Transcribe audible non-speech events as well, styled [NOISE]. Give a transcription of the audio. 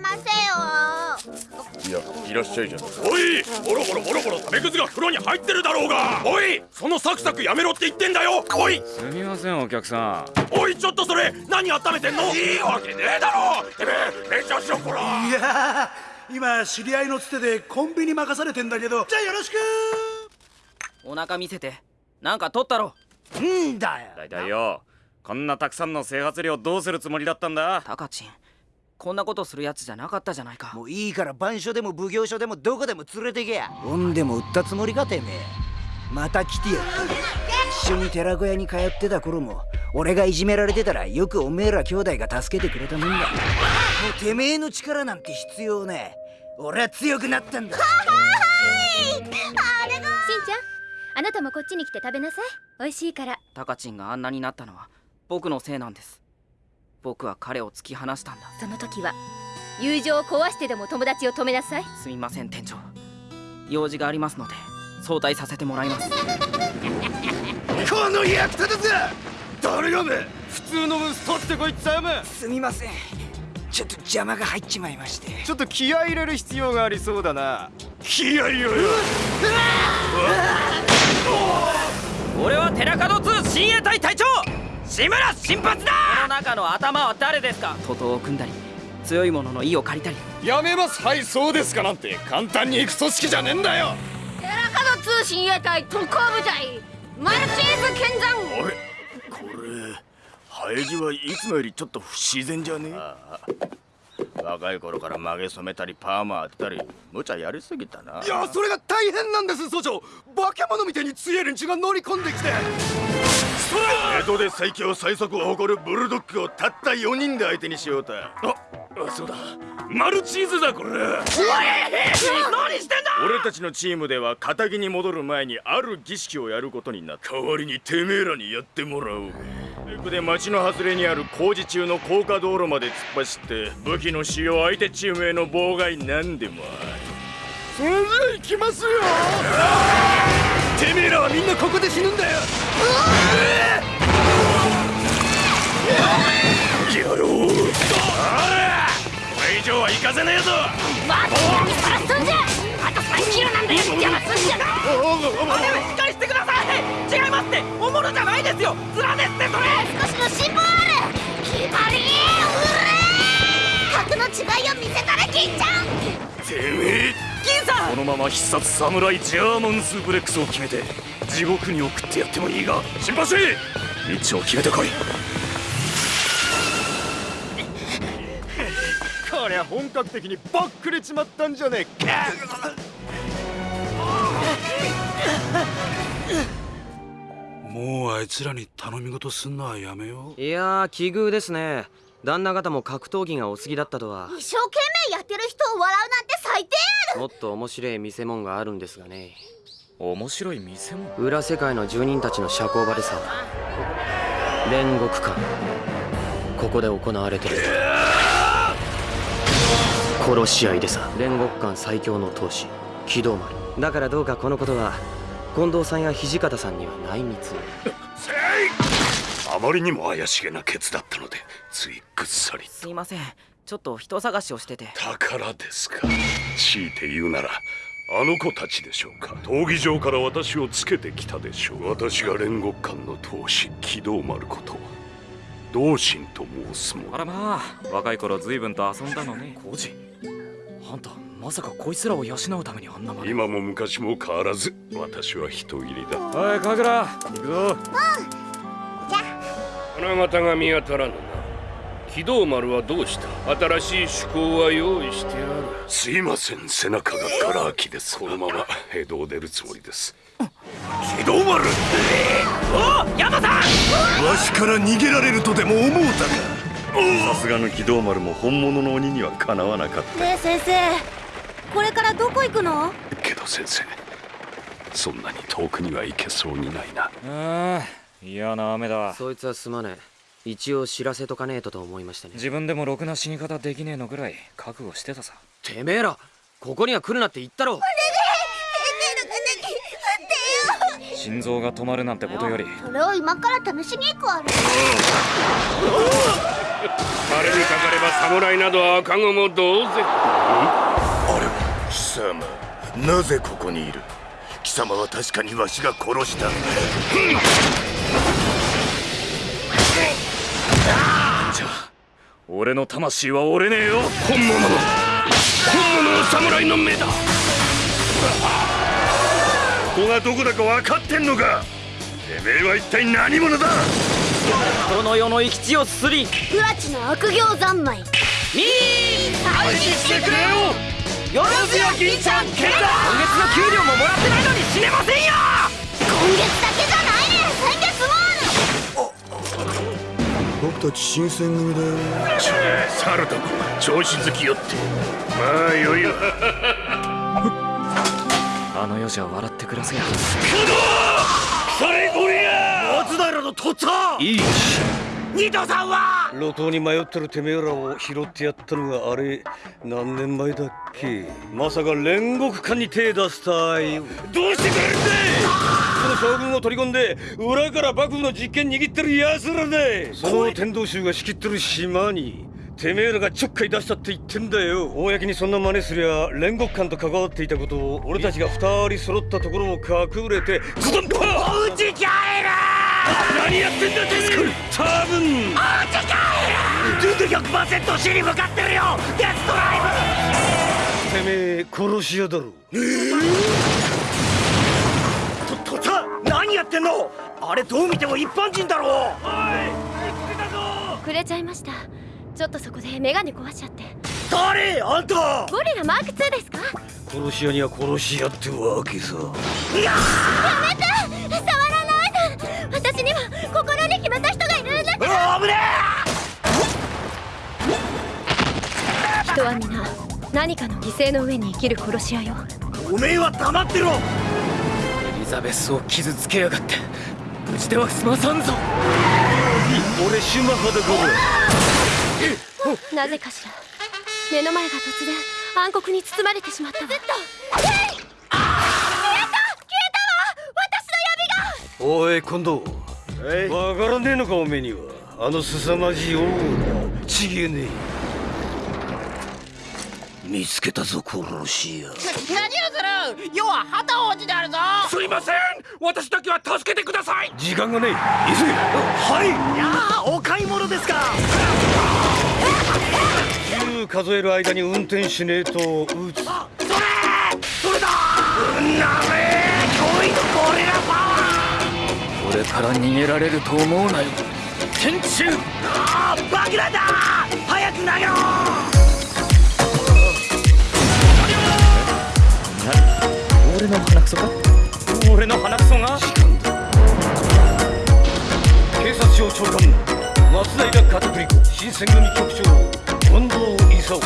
ませよいやいらっしゃいじゃん。おいボロボロボロボロ食べくずが風呂に入ってるだろうが。おいそのサクサクやめろって言ってんだよ。おい。すみませんお客さん。おいちょっとそれ何温めてんの？いいわけねえだろ。てめえ勉強しろこらいや今知り合いのつてでコンビニ任されてんだけど。じゃあよろしく。お腹見せてなんか取ったろ。んだよ。だいたいよ。こんなたくさんの整髪料どうするつもりだったんだ？タカチンこんなことするやつじゃなかったじゃないか。もういいから番所でも奉行所でもどこでも連れてけや。ほんでも売ったつもりかてめえ。また来てや一緒に寺子屋に通ってた頃も俺がいじめられてたらよくおめえら兄弟が助けてくれたもんだ。もうてめえの力なんて必要ねえ。俺は強くなったんだ。はい。あれがしんちゃんあなたもこっちに来て食べなさい。美味しいから。タカチンがあんなになったのは僕のせいなんです僕は彼を突き放したんだ。その時は友情を壊してでも友達を止めなさい。すみません店長。用事がありますので早退させてもらいます。[LAUGHS] この役立たず誰がめ!普通の息子ってこいつやめすみません。ちょっと邪魔が入っちまいまして。ちょっと気合い入れる必要がありそうだな。気合いよ!よ俺は寺門2親衛隊隊長志村新発だこの中の頭は誰ですか？徒党を組んだり強い者の意を借りたり。やめますはいそうですかなんて。簡単に行く組織じゃねえんだよ。寺門通親衛隊特攻部隊マルチーズ剣山。あれこれ生え際はいつもよりちょっと不自然じゃね？え若い頃から曲げ染めたりパーマ当てたり無茶やりすぎたな。いやそれが大変なんです総長化け物みたいに強い連中が乗り込んできて。江戸で最強最速を誇るブルドッグをたった4人で相手にしようと。あそうだ。マルチーズだこれ。何してんだ！俺たちのチームでは仇に戻る前にある儀式をやることになった。代わりにてめえらにやってもらおう。で町の外れにある工事中の高架道路まで突っ走って武器の使用相手チームへの妨害なんでもある。それじゃあ行きますよ！てめえらはみんなここで死ぬんだよは行かせねえぞ。待ってさらすんじゃあと3キロなんだよ。邪魔すんじゃないしっかりしてください違いますっておもろじゃないですよ面ですってそれ少しのある決まりうれ格の違いを見せたれ金ちゃんてめえ金さん。このまま必殺侍ジャーマンスープレックスを決めて地獄に送ってやってもいいが心配せ道を決めてこいこりゃ本格的にばっくれちまったんじゃねえか。もうあいつらに頼み事すんのはやめよう。いやー奇遇ですね。旦那方も格闘技がお好きだったとは。一生懸命やってる人を笑うなんて最低やもっと面白い見せ物があるんですがね。面白い見せ物裏世界の住人たちの社交場でさ煉獄館ここで行われてる殺し合いでさ。煉獄館最強の闘士機動丸。だからどうかこのことは近藤さんや土方さんには内密に。あまりにも怪しげなケツだったのでついぐっさりすいません。ちょっと人探しをしてて。宝ですか。強いて言うならあの子たちでしょうか。闘技場から私をつけてきたでしょう。私が煉獄館の闘士機動丸こと同心と申すもあらまあ若い頃随分と遊んだのね。工事あんたまさかこいつらを養うためにあんなまで今も昔も変わらず私は人入りだ。おい神楽行くぞ。花形が見当たらぬな。機動丸はどうした？新しい趣向は用意してある。すいません背中がガラ空きです。このまま江戸を出るつもりです？機動丸お山さん！わしから逃げられるとでも思うたか？さすがの機動丸も本物の鬼にはかなわなかっねえ先生これからどこ行くの？たけど先生そんなに遠くには行けそうにないな。ああ嫌な雨だ。わそいつはすまねえ。一応知らせとかねえとと思いましてね。自分でもろくな死に方できねえのぐらい覚悟してたさ。てめえらここには来るなって言ったろ。心臓が止まるなんてことよりそれを今から試しに行くわねれにかかれば侍など赤子も同然。あれ？は貴様なぜここにいる？貴様は確かにわしが殺した。じゃあ俺の魂は折れねえよ。本物の本物の侍の目だ。ここがどこだか分かってんのか？てめえは一体何者だ？この世の生き地をすり不埒の悪行三昧。してくれよ。よろずや銀ちゃんケン今月の給料ももらってないのに死ねませんよ。今月だけじゃないね。先月も僕たち新選組だよ。猿ども調子好きよって。まあよいわ [LAUGHS] あの世じゃ笑って暮らせやそれこりゃ松平のとっつぁいい二度さんは！路頭に迷ってるてめえらを拾ってやったのがあれ何年前だっけ？まさか煉獄艦に手出したい。どうしてくれるんだその将軍を取り込んで裏から幕府の実権握ってる奴らでその天道衆が仕切ってる島にてめえらがちょっかい出したって言ってんだよ。公にそんな真似すりゃ煉獄艦と関わっていたことを俺たちが二人揃ったところを隠れてズドンパーおうち帰る何やってんだてめえ。多分。ルート100%死に向かってるよ。デストライてめえ殺し屋だろ。ブととっつぁん何やってんのあれどう見ても一般人だろくれちゃいましたちょっとそこでメガネ壊しちゃって誰あんたゴリラマーク2ですか殺し屋には殺し屋ってわけさ触らなるんだあぶね人は皆何かの犠牲の上に生きる殺し屋よ。えおめえは黙ってろ。エリザベスを傷つけやがって。無事では済まさんぞ。俺シュマハだなぜかしら。目の前が突然暗黒に包まれてしまったわ。ずっと。消えた。消えたわ。私のおい今度。わからねえのかおめえにはあの凄まじいオーラちげえねえ見つけたぞ殺し屋何をする？要は旗王子であるぞ。すいません。私だけは助けてください。時間がねえ。急げ。はい。いやーお買い物ですか。10数える間に運転しねえと撃つ。それそれだ。うんなめ驚異のゴリラパワ俺から逃げられると思うなよ天中。ーあー爆弾だ。早く投げろ。俺の鼻くそか？俺の鼻くそが？警察庁長官松平片栗子新選組局長近藤勲